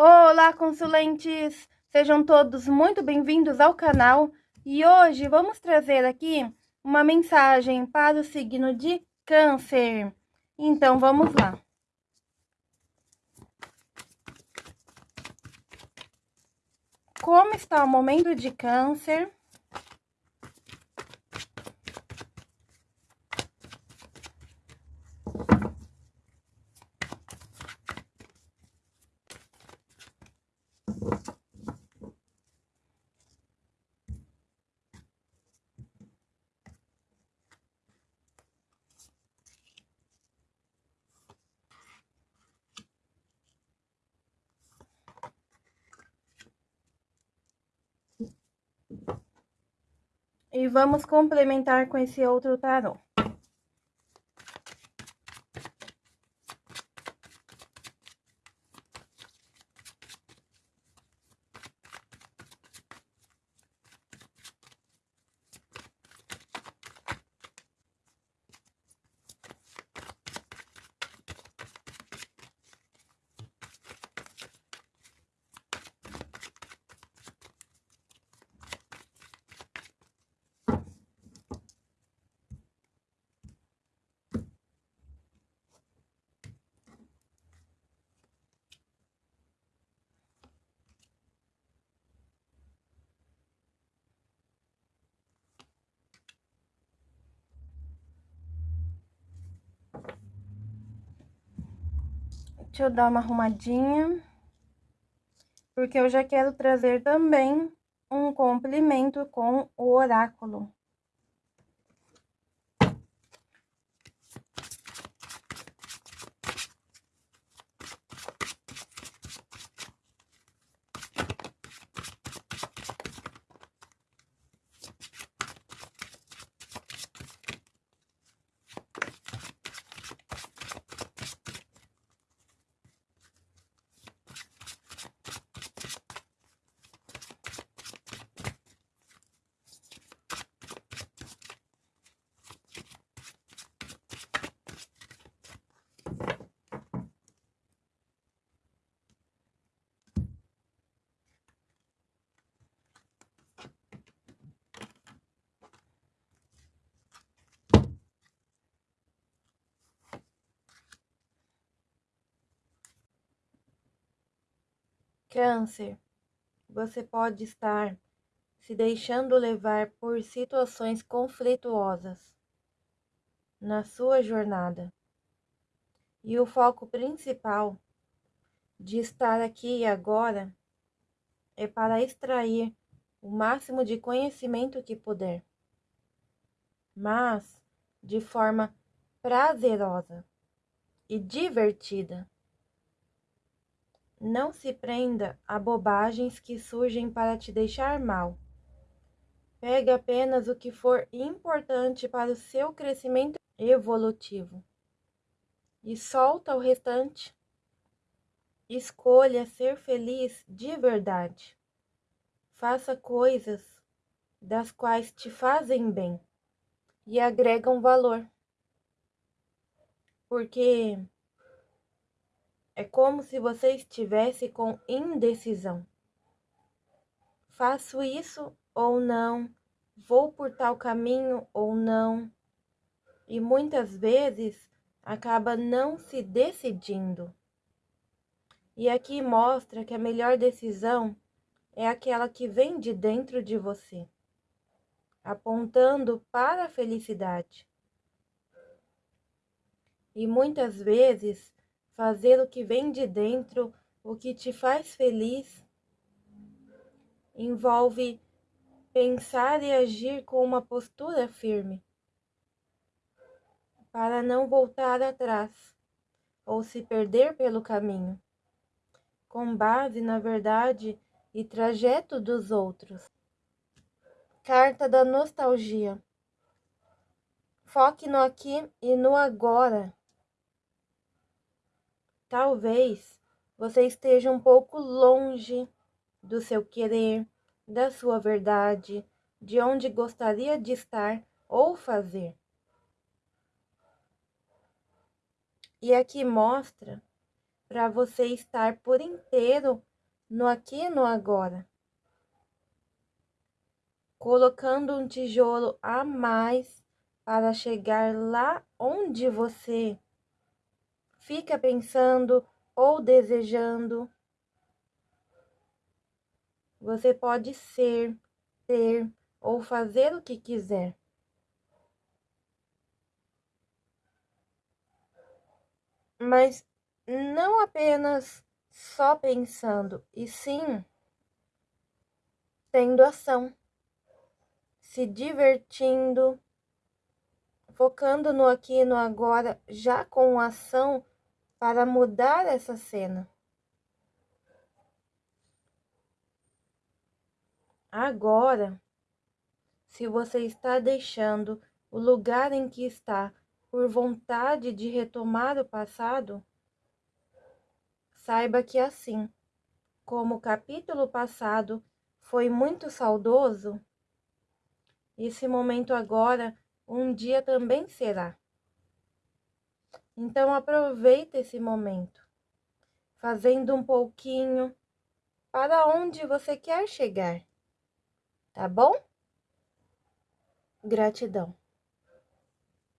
Olá, consulentes! Sejam todos muito bem-vindos ao canal e hoje vamos trazer aqui uma mensagem para o signo de Câncer. Então, vamos lá. Como está o momento de Câncer? E vamos complementar com esse outro tarô. Deixa eu dar uma arrumadinha. Porque eu já quero trazer também um complemento com o oráculo. Câncer, você pode estar se deixando levar por situações conflituosas na sua jornada. E o foco principal de estar aqui e agora é para extrair o máximo de conhecimento que puder, mas de forma prazerosa e divertida. Não se prenda a bobagens que surgem para te deixar mal. Pegue apenas o que for importante para o seu crescimento evolutivo e solta o restante. Escolha ser feliz de verdade. Faça coisas das quais te fazem bem e agregam valor. Porque é como se você estivesse com indecisão. Faço isso ou não? Vou por tal caminho ou não? E muitas vezes acaba não se decidindo. E aqui mostra que a melhor decisão é aquela que vem de dentro de você, apontando para a felicidade. E muitas vezes fazer o que vem de dentro, o que te faz feliz, envolve pensar e agir com uma postura firme, para não voltar atrás ou se perder pelo caminho, com base na verdade e trajeto dos outros. Carta da nostalgia. Foque no aqui e no agora. Talvez você esteja um pouco longe do seu querer, da sua verdade, de onde gostaria de estar ou fazer. E aqui mostra para você estar por inteiro no aqui e no agora. Colocando um tijolo a mais para chegar lá onde você fica pensando ou desejando. Você pode ser, ter ou fazer o que quiser. Mas não apenas só pensando, e sim tendo ação, se divertindo, focando no aqui e no agora, já com ação para mudar essa cena. Agora, se você está deixando o lugar em que está por vontade de retomar o passado, saiba que assim, como o capítulo passado foi muito saudoso, esse momento agora um dia também será. Então aproveita esse momento, fazendo um pouquinho para onde você quer chegar. Tá bom? Gratidão.